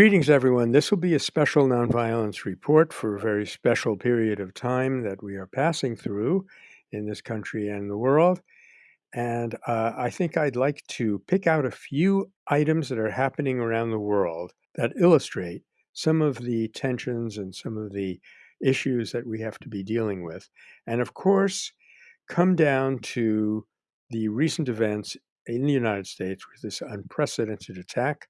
Greetings, everyone. This will be a special nonviolence report for a very special period of time that we are passing through in this country and the world. And uh, I think I'd like to pick out a few items that are happening around the world that illustrate some of the tensions and some of the issues that we have to be dealing with. And of course, come down to the recent events in the United States with this unprecedented attack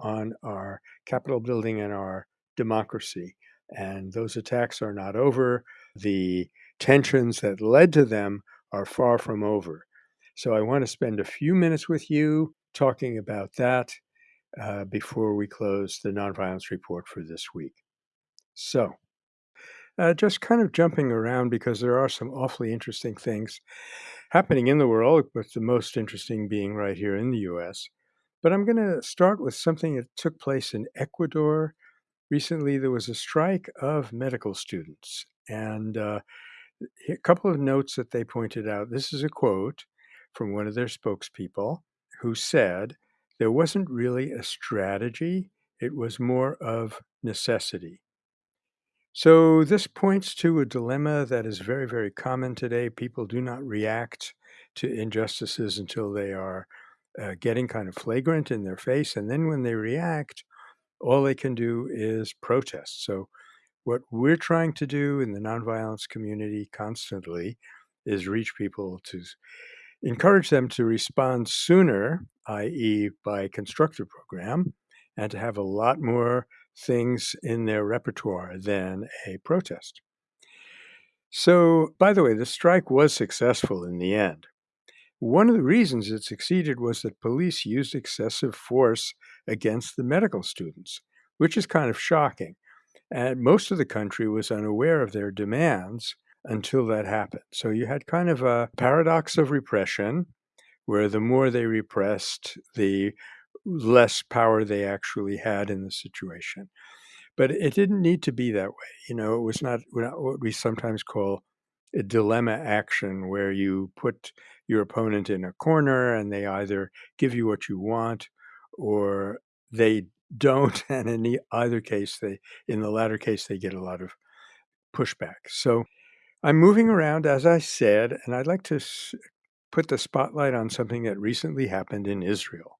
on our Capitol building and our democracy. And those attacks are not over. The tensions that led to them are far from over. So I want to spend a few minutes with you talking about that uh, before we close the nonviolence report for this week. So, uh, just kind of jumping around because there are some awfully interesting things happening in the world, but the most interesting being right here in the US. But I'm going to start with something that took place in Ecuador. Recently, there was a strike of medical students. And uh, a couple of notes that they pointed out. This is a quote from one of their spokespeople who said, There wasn't really a strategy, it was more of necessity. So, this points to a dilemma that is very, very common today. People do not react to injustices until they are uh, getting kind of flagrant in their face. And then when they react, all they can do is protest. So, what we're trying to do in the nonviolence community constantly is reach people to encourage them to respond sooner, i.e., by constructive program, and to have a lot more things in their repertoire than a protest. So, by the way, the strike was successful in the end. One of the reasons it succeeded was that police used excessive force against the medical students, which is kind of shocking. And most of the country was unaware of their demands until that happened. So you had kind of a paradox of repression, where the more they repressed, the less power they actually had in the situation. But it didn't need to be that way. You know, it was not what we sometimes call a dilemma action where you put your opponent in a corner and they either give you what you want or they don't and in either case they in the latter case they get a lot of pushback so i'm moving around as i said and i'd like to put the spotlight on something that recently happened in israel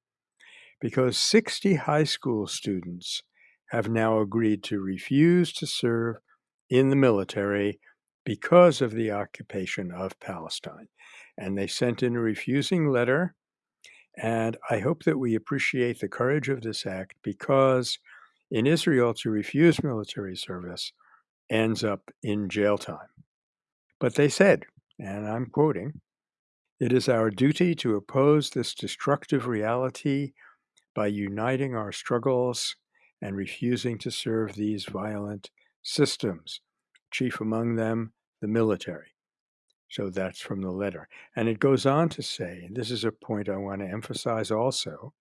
because 60 high school students have now agreed to refuse to serve in the military because of the occupation of Palestine. And they sent in a refusing letter. And I hope that we appreciate the courage of this act because in Israel, to refuse military service ends up in jail time. But they said, and I'm quoting, it is our duty to oppose this destructive reality by uniting our struggles and refusing to serve these violent systems chief among them the military. So that's from the letter. And it goes on to say, this is a point I want to emphasize also,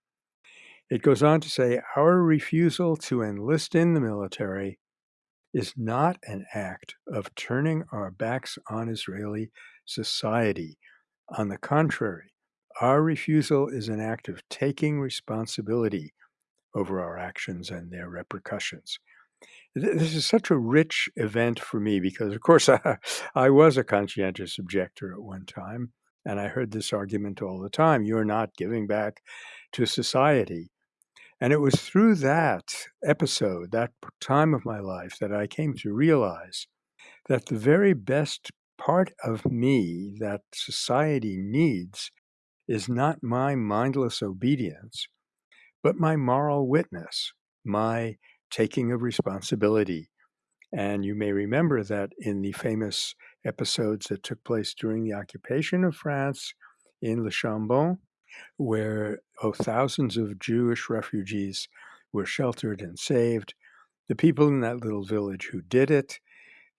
it goes on to say, our refusal to enlist in the military is not an act of turning our backs on Israeli society. On the contrary, our refusal is an act of taking responsibility over our actions and their repercussions this is such a rich event for me because, of course, I, I was a conscientious objector at one time, and I heard this argument all the time you're not giving back to society. And it was through that episode, that time of my life, that I came to realize that the very best part of me that society needs is not my mindless obedience, but my moral witness, my taking of responsibility. And you may remember that in the famous episodes that took place during the occupation of France in Le Chambon, where oh, thousands of Jewish refugees were sheltered and saved. The people in that little village who did it,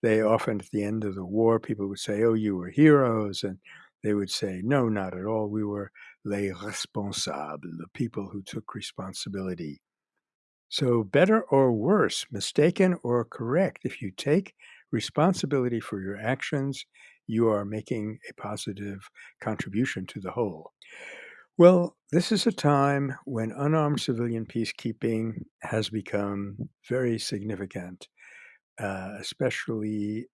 they often at the end of the war, people would say, Oh, you were heroes. And they would say, No, not at all. We were les responsables, the people who took responsibility. So, better or worse, mistaken or correct, if you take responsibility for your actions, you are making a positive contribution to the whole. Well, this is a time when unarmed civilian peacekeeping has become very significant, uh, especially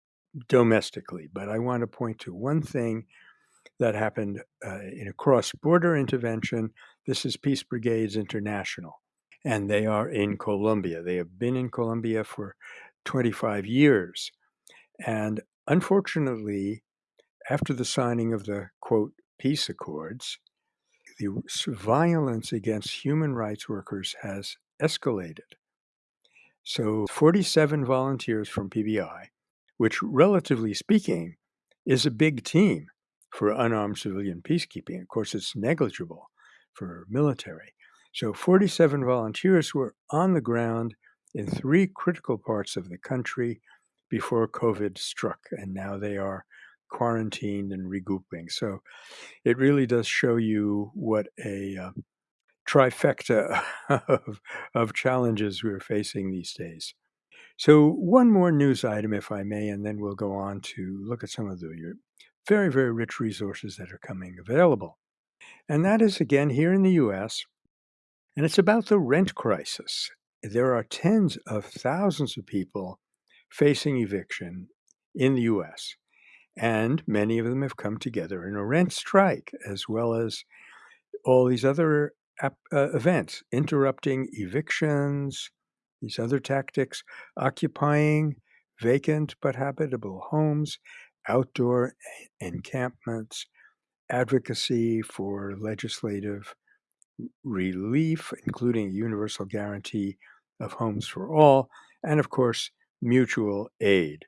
domestically. But I want to point to one thing that happened uh, in a cross border intervention. This is Peace Brigades International, and they are in Colombia. They have been in Colombia for 25 years. And unfortunately, after the signing of the quote, peace accords, the violence against human rights workers has escalated. So 47 volunteers from PBI, which relatively speaking is a big team for unarmed civilian peacekeeping. Of course, it's negligible for military. So 47 volunteers were on the ground in three critical parts of the country before COVID struck, and now they are quarantined and regrouping. So it really does show you what a uh, trifecta of, of challenges we're facing these days. So, one more news item, if I may, and then we'll go on to look at some of the very, very rich resources that are coming available. And that is again here in the US, and it's about the rent crisis. There are tens of thousands of people facing eviction in the US, and many of them have come together in a rent strike, as well as all these other uh, events, interrupting evictions, these other tactics, occupying vacant but habitable homes, outdoor encampments, advocacy for legislative relief, including universal guarantee of homes for all, and of course, mutual aid.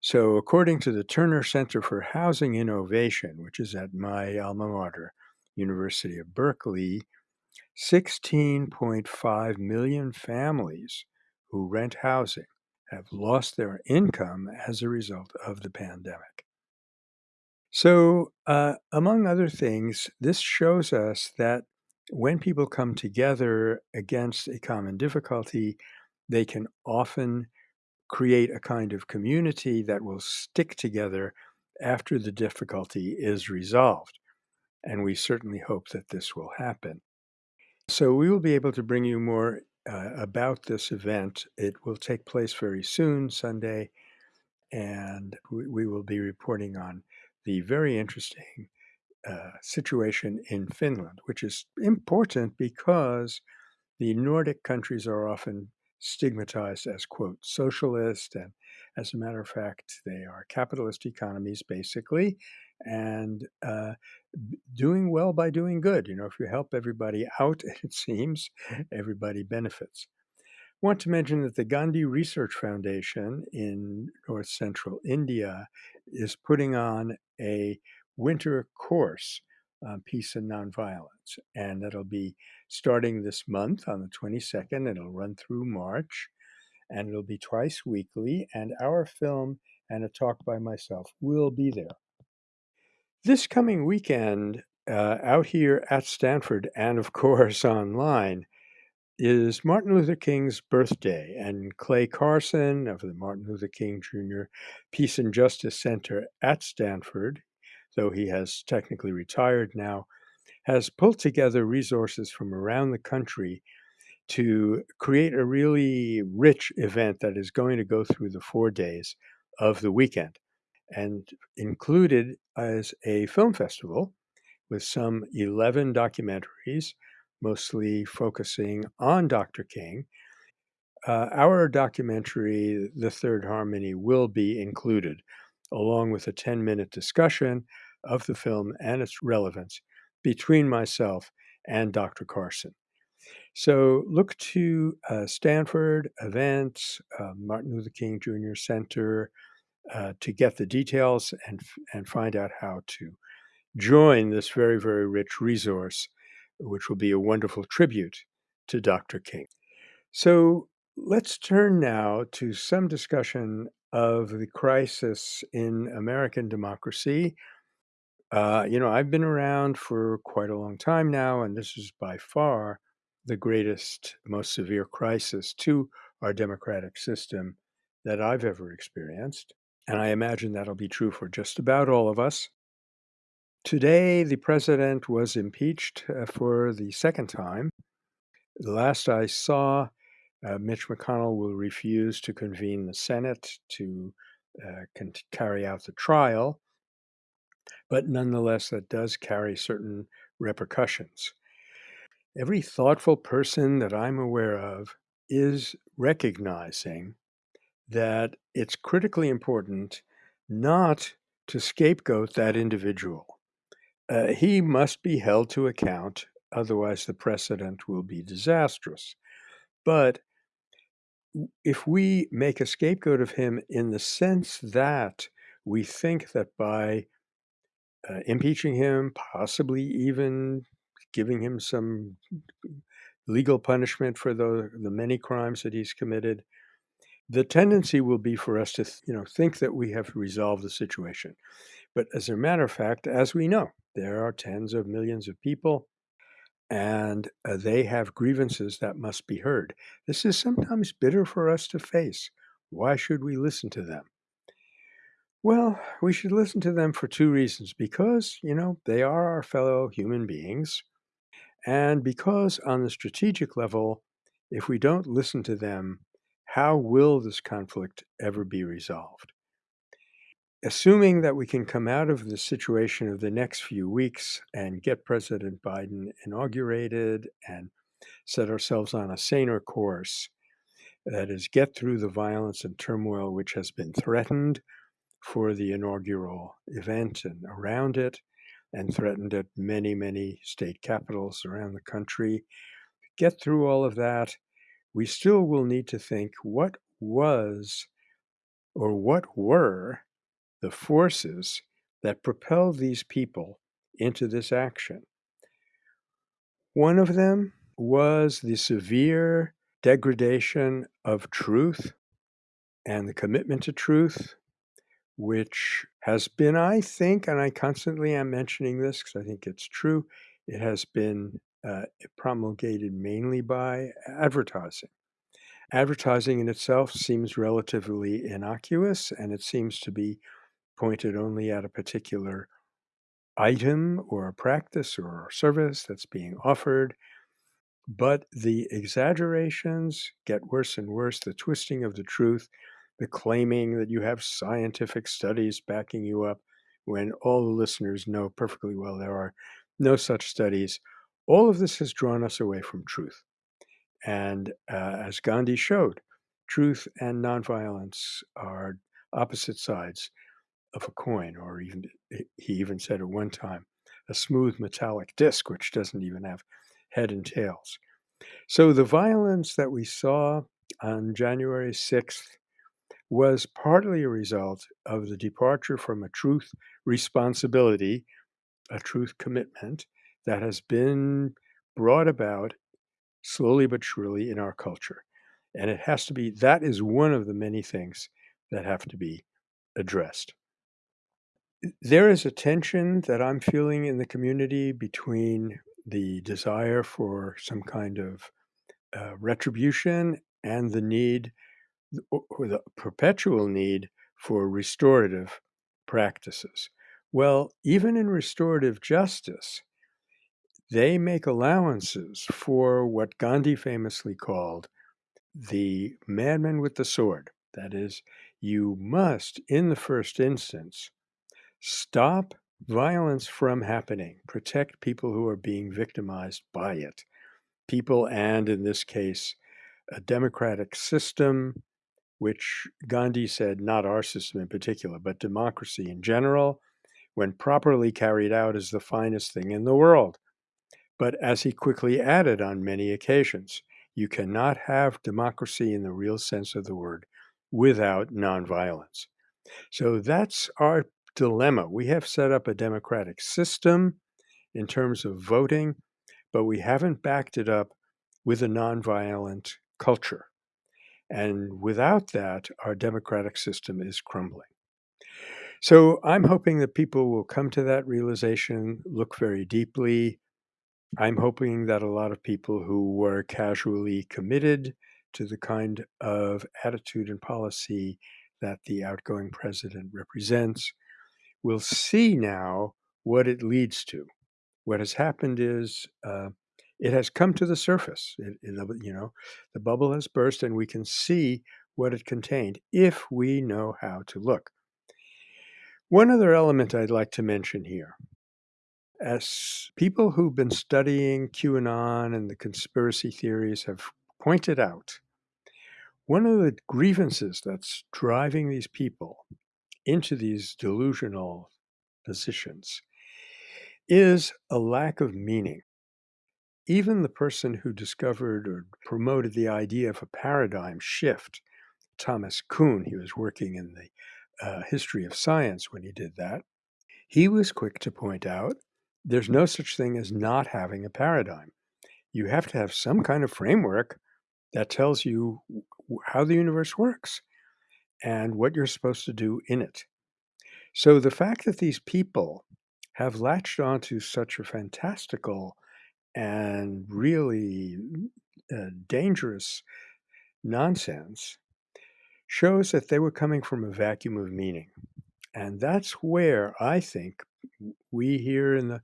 So, according to the Terner Center for Housing Innovation, which is at my alma mater, University of Berkeley, 16.5 million families who rent housing have lost their income as a result of the pandemic. So, uh, among other things, this shows us that when people come together against a common difficulty, they can often create a kind of community that will stick together after the difficulty is resolved. And we certainly hope that this will happen. So we will be able to bring you more uh, about this event. It will take place very soon, Sunday, and we, we will be reporting on the very interesting uh, situation in Finland, which is important because the Nordic countries are often stigmatized as, quote, socialist. And as a matter of fact, they are capitalist economies, basically, and uh, doing well by doing good. You know, if you help everybody out, it seems everybody benefits. I want to mention that the Gandhi Research Foundation in north central India is putting on a winter course on peace and nonviolence. And that'll be starting this month on the 22nd. It'll run through March and it'll be twice weekly. And our film and a talk by myself will be there. This coming weekend, uh, out here at Stanford and of course online, is Martin Luther King's birthday, and Clay Carson of the Martin Luther King Jr. Peace and Justice Center at Stanford, though he has technically retired now, has pulled together resources from around the country to create a really rich event that is going to go through the four days of the weekend and included as a film festival with some 11 documentaries, mostly focusing on Dr. King. Uh, our documentary, The Third Harmony, will be included, along with a 10 minute discussion of the film and its relevance between myself and Dr. Carson. So look to uh, Stanford events, uh, Martin Luther King Jr. Center, uh, to get the details and, and find out how to join this very, very rich resource, which will be a wonderful tribute to Dr. King. So let's turn now to some discussion of the crisis in American democracy. Uh, you know, I've been around for quite a long time now, and this is by far the greatest, most severe crisis to our democratic system that I've ever experienced. And I imagine that'll be true for just about all of us. Today, the president was impeached uh, for the second time. The last I saw, uh, Mitch McConnell will refuse to convene the Senate to uh, carry out the trial, but nonetheless, that does carry certain repercussions. Every thoughtful person that I'm aware of is recognizing that it's critically important not to scapegoat that individual. Uh, he must be held to account, otherwise, the precedent will be disastrous. But if we make a scapegoat of him in the sense that we think that by uh, impeaching him, possibly even giving him some legal punishment for the, the many crimes that he's committed, the tendency will be for us to you know think that we have resolved the situation. But as a matter of fact, as we know, there are tens of millions of people and uh, they have grievances that must be heard. This is sometimes bitter for us to face. Why should we listen to them? Well, we should listen to them for two reasons because, you know, they are our fellow human beings. And because, on the strategic level, if we don't listen to them, how will this conflict ever be resolved? Assuming that we can come out of the situation of the next few weeks and get President Biden inaugurated and set ourselves on a saner course, that is, get through the violence and turmoil which has been threatened for the inaugural event and around it, and threatened at many, many state capitals around the country. Get through all of that, we still will need to think what was or what were the forces that propelled these people into this action. One of them was the severe degradation of truth and the commitment to truth which has been, I think, and I constantly am mentioning this because I think it's true, it has been uh, promulgated mainly by advertising. Advertising in itself seems relatively innocuous and it seems to be pointed only at a particular item or a practice or a service that's being offered but the exaggerations get worse and worse, the twisting of the truth, the claiming that you have scientific studies backing you up when all the listeners know perfectly well there are no such studies. All of this has drawn us away from truth. And uh, as Gandhi showed, truth and nonviolence are opposite sides of a coin, or even he even said at one time, a smooth metallic disc, which doesn't even have head and tails. So the violence that we saw on January 6th was partly a result of the departure from a truth responsibility, a truth commitment that has been brought about slowly but surely in our culture. And it has to be, that is one of the many things that have to be addressed. There is a tension that I'm feeling in the community between the desire for some kind of uh, retribution and the need or the perpetual need for restorative practices. Well, even in restorative justice, they make allowances for what Gandhi famously called the madman with the sword. That is, you must, in the first instance, stop violence from happening, protect people who are being victimized by it. People, and in this case, a democratic system, which Gandhi said, not our system in particular, but democracy in general, when properly carried out, is the finest thing in the world. But as he quickly added on many occasions, you cannot have democracy in the real sense of the word without nonviolence. So that's our dilemma. We have set up a democratic system in terms of voting, but we haven't backed it up with a nonviolent culture. And without that, our democratic system is crumbling. So I'm hoping that people will come to that realization, look very deeply. I'm hoping that a lot of people who were casually committed to the kind of attitude and policy that the outgoing president represents will see now what it leads to. What has happened is uh, it has come to the surface. It, it, you know, the bubble has burst, and we can see what it contained if we know how to look. One other element I'd like to mention here. As people who've been studying QAnon and the conspiracy theories have pointed out, one of the grievances that's driving these people into these delusional positions is a lack of meaning. Even the person who discovered or promoted the idea of a paradigm shift, Thomas Kuhn, he was working in the uh, history of science when he did that, he was quick to point out there's no such thing as not having a paradigm. You have to have some kind of framework that tells you how the universe works and what you're supposed to do in it. So the fact that these people have latched onto such a fantastical and really uh, dangerous nonsense shows that they were coming from a vacuum of meaning. And that's where I think we here in the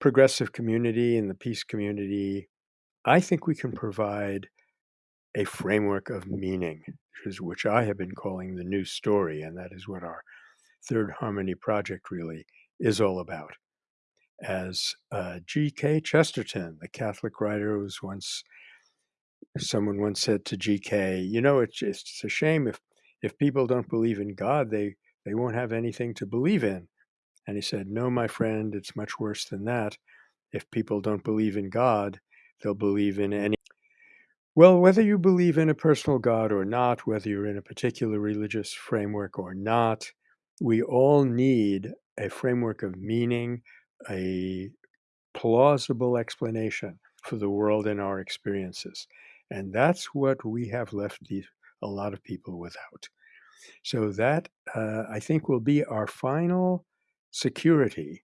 progressive community, in the peace community, I think we can provide a framework of meaning, which, is, which I have been calling the new story. And that is what our Third Harmony project really is all about. As uh, G.K. Chesterton, the Catholic writer, who was once someone once said to G.K., "You know, it's it's a shame if if people don't believe in God, they they won't have anything to believe in." And he said, "No, my friend, it's much worse than that. If people don't believe in God, they'll believe in any." Well, whether you believe in a personal God or not, whether you're in a particular religious framework or not, we all need a framework of meaning, a plausible explanation for the world and our experiences. And that's what we have left a lot of people without. So that, uh, I think, will be our final security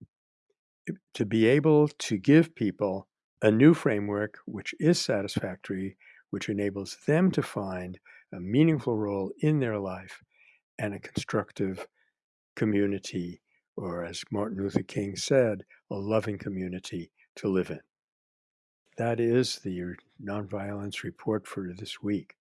to be able to give people a new framework which is satisfactory, which enables them to find a meaningful role in their life and a constructive community, or as Martin Luther King said, a loving community to live in. That is the uh, nonviolence report for this week.